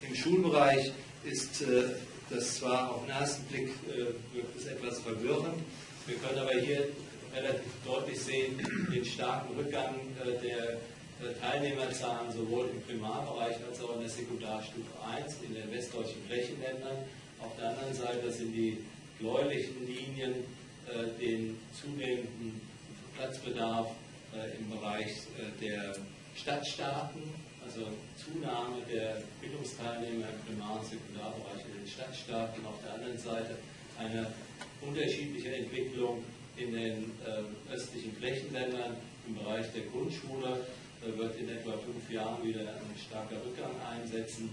Im Schulbereich ist äh, das zwar auf den ersten Blick äh, etwas verwirrend, wir können aber hier relativ deutlich sehen den starken Rückgang äh, der Teilnehmerzahlen sowohl im Primarbereich als auch in der Sekundarstufe 1 in den westdeutschen Flächenländern. Auf der anderen Seite sind die bläulichen Linien den zunehmenden Platzbedarf im Bereich der Stadtstaaten also Zunahme der Bildungsteilnehmer im Primar- und Sekundarbereich in den Stadtstaaten, auf der anderen Seite eine unterschiedliche Entwicklung in den äh, östlichen Flächenländern. Im Bereich der Grundschule äh, wird in etwa fünf Jahren wieder ein starker Rückgang einsetzen,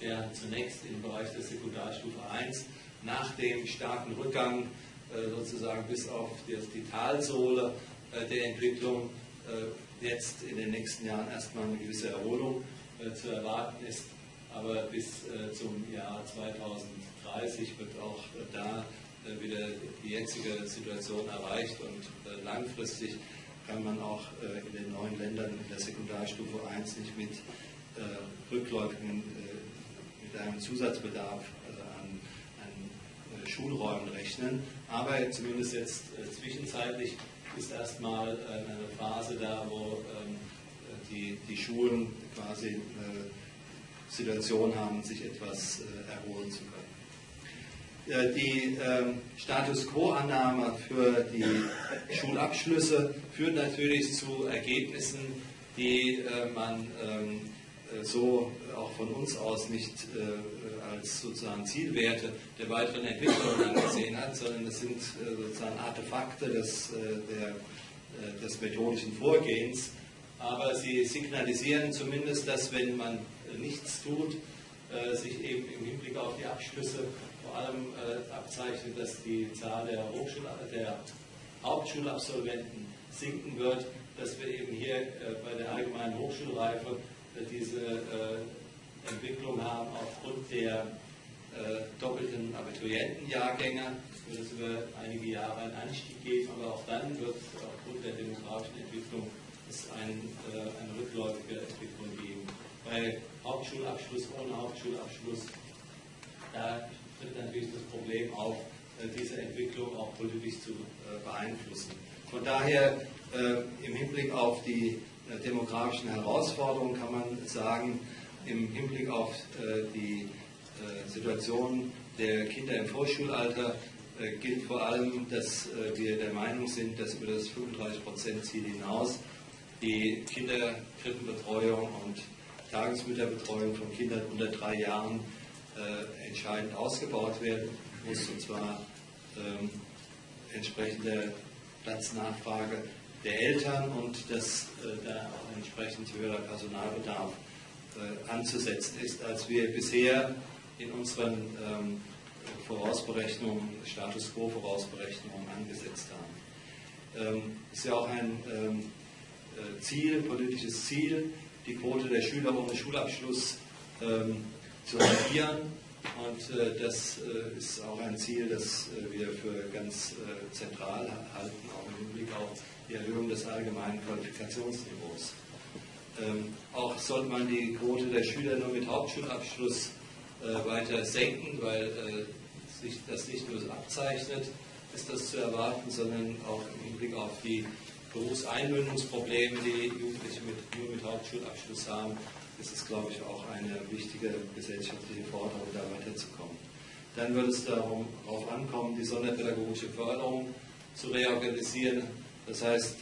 der zunächst im Bereich der Sekundarstufe 1 nach dem starken Rückgang äh, sozusagen bis auf die, die Talsohle äh, der Entwicklung äh, jetzt in den nächsten Jahren erstmal eine gewisse Erholung äh, zu erwarten ist. Aber bis äh, zum Jahr 2030 wird auch äh, da wieder die jetzige Situation erreicht und langfristig kann man auch in den neuen Ländern in der Sekundarstufe 1 nicht mit rückläufigen, mit einem Zusatzbedarf also an, an Schulräumen rechnen. Aber zumindest jetzt zwischenzeitlich ist erstmal äh, eine Phase da, wo ähm, die, die Schulen quasi eine Situation haben, sich etwas äh, erholen zu können. Die ähm, Status quo-Annahme für die Schulabschlüsse führt natürlich zu Ergebnissen, die äh, man ähm, so auch von uns aus nicht als sozusagen Zielwerte der weiteren Entwicklung angesehen hat, sondern es sind äh, sozusagen Artefakte des, äh, der, äh, des methodischen Vorgehens. Aber sie signalisieren zumindest, dass wenn man nichts tut, sich eben im Hinblick auf die Abschlüsse vor allem abzeichnet, dass die Zahl der, Hochschul der Hauptschulabsolventen sinken wird, dass wir eben hier bei der allgemeinen Hochschulreife diese Entwicklung haben aufgrund der äh, doppelten Abiturientenjahrgänge. Wird es über einige Jahre einen Anstieg geben, aber auch dann wird aufgrund der demografischen Entwicklung es ein, äh, eine rückläufige Entwicklung geben. Bei Hauptschulabschluss, ohne Hauptschulabschluss, da tritt natürlich das Problem auf, äh, diese Entwicklung auch politisch zu äh, beeinflussen. Von daher äh, im Hinblick auf die äh, demografischen Herausforderungen kann man sagen, im Hinblick auf äh, die äh, Situation der Kinder im Vorschulalter äh, gilt vor allem, dass wir der Meinung sind, dass über das 35-Prozent-Ziel hinaus die Kinderkrippenbetreuung und Tagesmütterbetreuung von Kindern unter drei Jahren entscheidend ausgebaut werden muss, und zwar ähm, entsprechende Platznachfrage der Eltern und dass äh, da auch entsprechend höherer Personalbedarf äh, anzusetzen ist, als wir bisher in unseren ähm, Vorausberechnungen, Status Quo Vorausberechnungen angesetzt haben. Ähm, ist ja auch ein ähm, äh, Ziel, politisches Ziel, die Quote der Schüler ohne Schulabschluss ähm, zu halbieren. Und äh, das äh, ist auch ein Ziel, das äh, wir für ganz äh, zentral halten, auch im Hinblick auf die Erhöhung des allgemeinen Qualifikationsniveaus. Ähm, auch sollte man die Quote der Schüler nur mit Hauptschulabschluss äh, weiter senken, weil äh, sich das nicht nur abzeichnet, ist das zu erwarten, sondern auch im Hinblick auf die Berufseinbindungsprobleme, die Jugendliche mit, nur mit Hauptschulabschluss haben, ist es, glaube ich, auch eine wichtige gesellschaftliche Forderung, da weiterzukommen. Dann wird es darauf ankommen, die sonderpädagogische Förderung zu reorganisieren. Das heißt,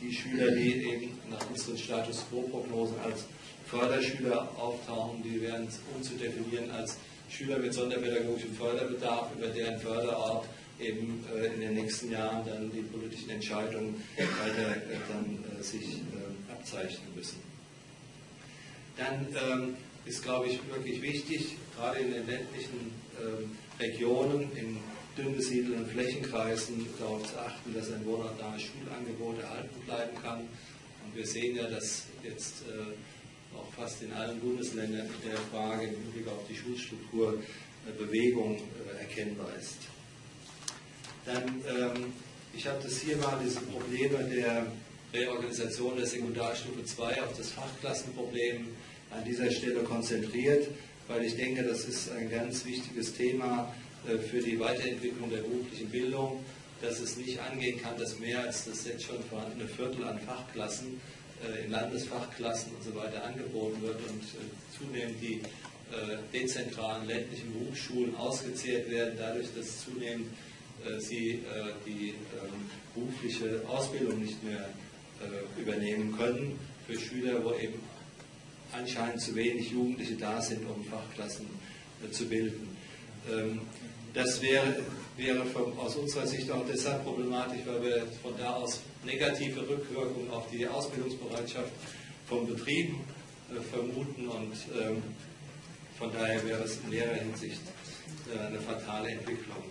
die Schüler, die eben nach unseren Status Quo-Prognosen als Förderschüler auftauchen, die werden umzudefinieren als Schüler mit sonderpädagogischem Förderbedarf, über deren Förderort eben äh, in den nächsten Jahren dann die politischen Entscheidungen weiter äh, dann äh, sich abzeichnen müssen. Dann ähm, ist, glaube ich, wirklich wichtig, gerade in den ländlichen ähm, Regionen, in dünn besiedelten Flächenkreisen darauf zu achten, dass ein wohnortnahes Schulangebot erhalten bleiben kann. Und wir sehen ja, dass jetzt äh, auch fast in allen Bundesländern in der Frage im Hinblick auf die Schulstruktur äh, Bewegung äh, erkennbar ist. Dann, ähm, ich habe das hier mal, diese Probleme der Reorganisation der Sekundarstufe 2 auf das Fachklassenproblem an dieser Stelle konzentriert, weil ich denke, das ist ein ganz wichtiges Thema äh, für die Weiterentwicklung der beruflichen Bildung, dass es nicht angehen kann, dass mehr als das jetzt schon vorhandene Viertel an Fachklassen äh, in Landesfachklassen und so weiter angeboten wird und äh, zunehmend die dezentralen ländlichen Berufsschulen ausgezehrt werden, dadurch, dass zunehmend sie die ähm, berufliche Ausbildung nicht mehr übernehmen können für Schüler, wo eben anscheinend zu wenig Jugendliche da sind, um Fachklassen zu bilden. Ähm, das wäre, wäre von, aus unserer Sicht auch deshalb problematisch, weil wir von da aus negative Rückwirkungen auf die Ausbildungsbereitschaft von Betrieben äh, vermuten und ähm, von daher wäre es in mehrerer Hinsicht äh, eine fatale Entwicklung.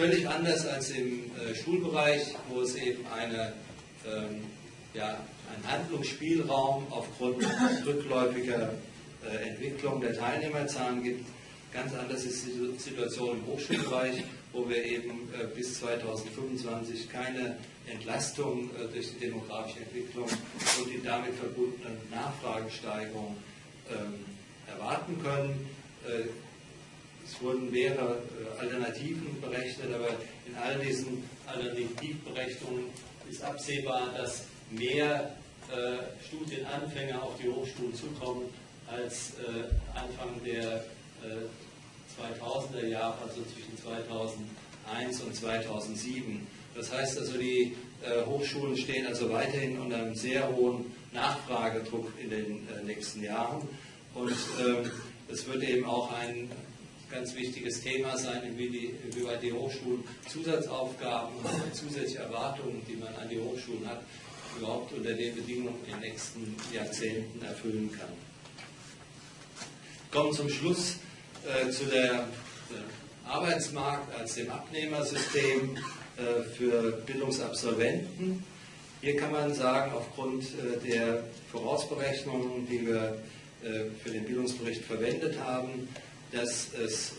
Völlig anders als im äh, Schulbereich, wo es eben eine, ähm, ja, einen Handlungsspielraum aufgrund rückläufiger äh, Entwicklung der Teilnehmerzahlen gibt, Ganz anders ist die Situation im Hochschulbereich, wo wir eben äh, bis 2025 keine Entlastung äh, durch die demografische Entwicklung und die damit verbundene Nachfragesteigerung ähm, erwarten können. Äh, es wurden mehrere Alternativen berechnet, aber in all diesen Alternativberechnungen ist absehbar, dass mehr Studienanfänger auf die Hochschulen zukommen als Anfang der 2000er Jahre, also zwischen 2001 und 2007. Das heißt also, die äh, Hochschulen stehen also weiterhin unter einem sehr hohen Nachfragedruck in den äh, nächsten Jahren. Und ähm, es wird eben auch ein ganz wichtiges Thema sein, inwieweit die Hochschulen Zusatzaufgaben und zusätzliche Erwartungen, die man an die Hochschulen hat, überhaupt unter den Bedingungen in den nächsten Jahrzehnten erfüllen kann. Kommen zum Schluss äh, zu der Arbeitsmarkt als dem Abnehmersystem äh, für Bildungsabsolventen. Hier kann man sagen, aufgrund äh, der Vorausberechnungen, die wir für den Bildungsbericht verwendet haben, dass es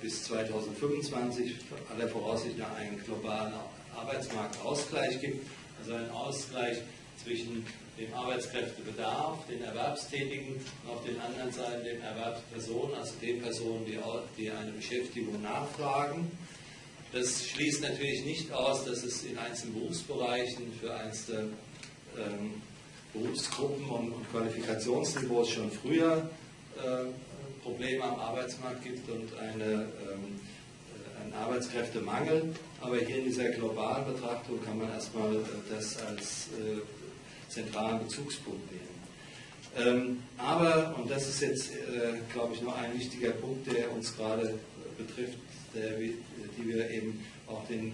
bis 2025 aller Voraussicht nach einen globalen Arbeitsmarktausgleich gibt, also einen Ausgleich zwischen dem Arbeitskräftebedarf, den Erwerbstätigen und auf den anderen Seiten den Erwerbspersonen, also den Personen, die, die eine Beschäftigung nachfragen. Das schließt natürlich nicht aus, dass es in einzelnen Berufsbereichen für einzelne ähm, Berufsgruppen und, und, Qualifikationsniveaus schon früher äh, Probleme am Arbeitsmarkt gibt und eine, ähm, äh, einen Arbeitskräftemangel. Aber hier in dieser globalen Betrachtung kann man erstmal äh, das als äh, zentralen Bezugspunkt nehmen. Ähm, aber, und das ist jetzt, äh, glaube ich, noch ein wichtiger Punkt, der uns gerade betrifft, der, die wir eben auch den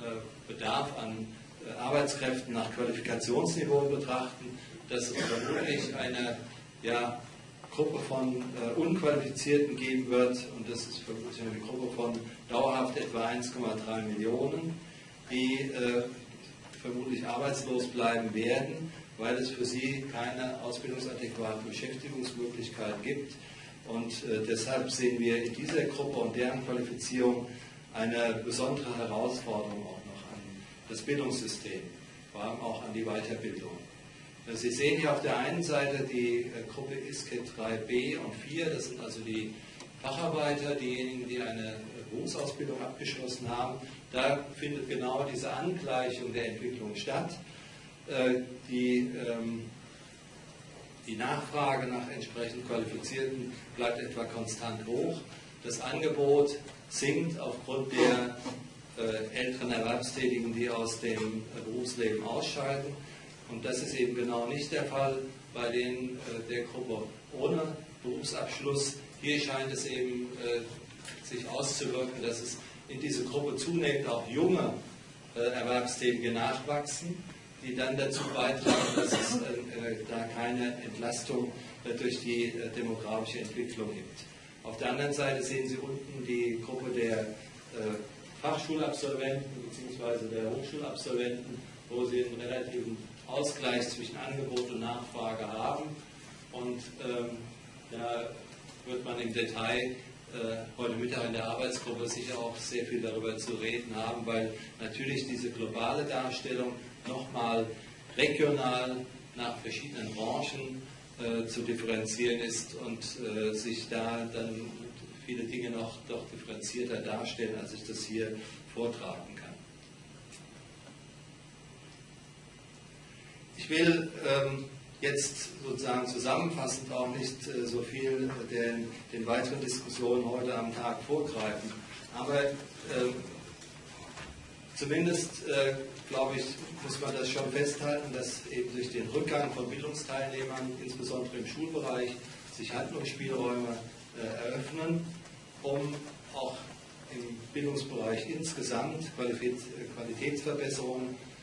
äh, Bedarf an äh, Arbeitskräften nach Qualifikationsniveau betrachten, dass es vermutlich eine ja, Gruppe von äh, Unqualifizierten geben wird, und das ist vermutlich eine Gruppe von dauerhaft etwa 1,3 Millionen, die äh, vermutlich arbeitslos bleiben werden, weil es für sie keine ausbildungsadäquate Beschäftigungsmöglichkeit gibt. Und äh, deshalb sehen wir in dieser Gruppe und deren Qualifizierung eine besondere Herausforderung auch noch an das Bildungssystem, vor allem auch an die Weiterbildung. Äh, sie sehen hier auf der einen Seite die äh, Gruppe ISKE 3b und 4, das sind also die Facharbeiter, diejenigen, die eine Berufsausbildung abgeschlossen haben. Da findet genau diese Angleichung der Entwicklung statt. Äh, die, ähm, die Nachfrage nach entsprechend Qualifizierten bleibt etwa konstant hoch. Das Angebot sinkt aufgrund der äh, älteren Erwerbstätigen, die aus dem Berufsleben ausscheiden. Und das ist eben genau nicht der Fall bei den, äh, der Gruppe ohne Berufsabschluss. Hier scheint es eben sich auszuwirken, dass es in dieser Gruppe zunehmend auch junge Erwerbstätige nachwachsen die dann dazu beitragen, dass es äh, da keine Entlastung äh, durch die äh, demografische Entwicklung gibt. Auf der anderen Seite sehen Sie unten die Gruppe der äh, Fachschulabsolventen bzw. der Hochschulabsolventen, wo Sie einen relativen Ausgleich zwischen Angebot und Nachfrage haben. Und ähm, da wird man im Detail äh, heute Mittag in der Arbeitsgruppe sicher auch sehr viel darüber zu reden haben, weil natürlich diese globale Darstellung nochmal regional nach verschiedenen Branchen äh, zu differenzieren ist und äh, sich da dann viele Dinge noch doch differenzierter darstellen, als ich das hier vortragen kann. Ich will ähm, jetzt sozusagen zusammenfassend auch nicht äh, so viel den, den, weiteren Diskussionen heute am Tag vorgreifen, aber äh, zumindest äh, glaube ich, muss man das schon festhalten, dass eben durch den Rückgang von Bildungsteilnehmern, insbesondere im Schulbereich, sich Handlungsspielräume äh, eröffnen, um auch im Bildungsbereich insgesamt Qualitätsverbesserungen äh,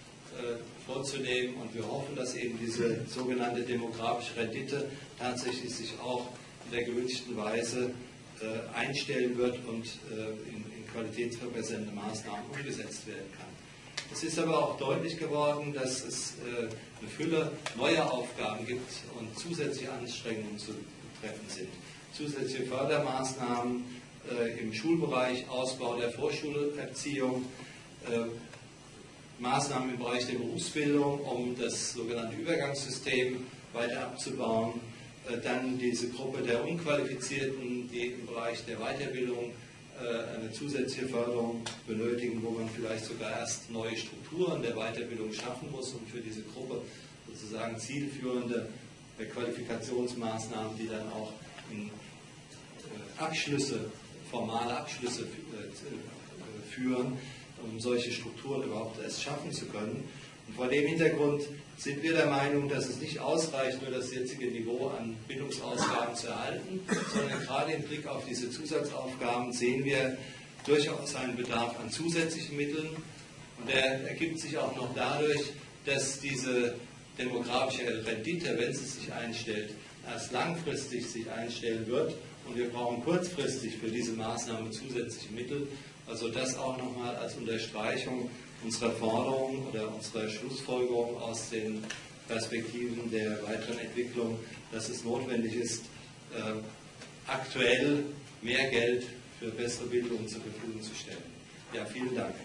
vorzunehmen. Und wir hoffen, dass eben diese sogenannte demografische Rendite tatsächlich sich auch in der gewünschten Weise äh, einstellen wird und in, in qualitätsverbessernde Maßnahmen umgesetzt werden kann. Es ist aber auch deutlich geworden, dass es eine Fülle neuer Aufgaben gibt und zusätzliche Anstrengungen zu treffen sind. Zusätzliche Fördermaßnahmen äh, im Schulbereich, Ausbau der Vorschulerziehung, äh, Maßnahmen im Bereich der Berufsbildung, um das sogenannte Übergangssystem weiter abzubauen. Äh, dann diese Gruppe der Unqualifizierten, die im Bereich der Weiterbildung eine zusätzliche Förderung benötigen, wo man vielleicht sogar erst neue Strukturen der Weiterbildung schaffen muss und für diese Gruppe sozusagen zielführende Qualifikationsmaßnahmen, die dann auch in Abschlüsse formale Abschlüsse äh, führen, um solche Strukturen überhaupt erst schaffen zu können. Und vor dem Hintergrund sind wir der Meinung, dass es nicht ausreicht, nur das jetzige Niveau an Bildungsausgaben zu erhalten, sondern gerade im Blick auf diese Zusatzaufgaben sehen wir durchaus einen Bedarf an zusätzlichen Mitteln. Und der ergibt sich auch noch dadurch, dass diese demografische Rendite, wenn sie sich einstellt, erst langfristig sich einstellen wird und wir brauchen kurzfristig für diese Maßnahme zusätzliche Mittel. Also das auch nochmal als Unterstreichung unserer Forderung oder unserer Schlussfolgerung aus den Perspektiven der weiteren Entwicklung, dass es notwendig ist, äh, aktuell mehr Geld für bessere Bildung zur Verfügung zu stellen. Ja, vielen Dank.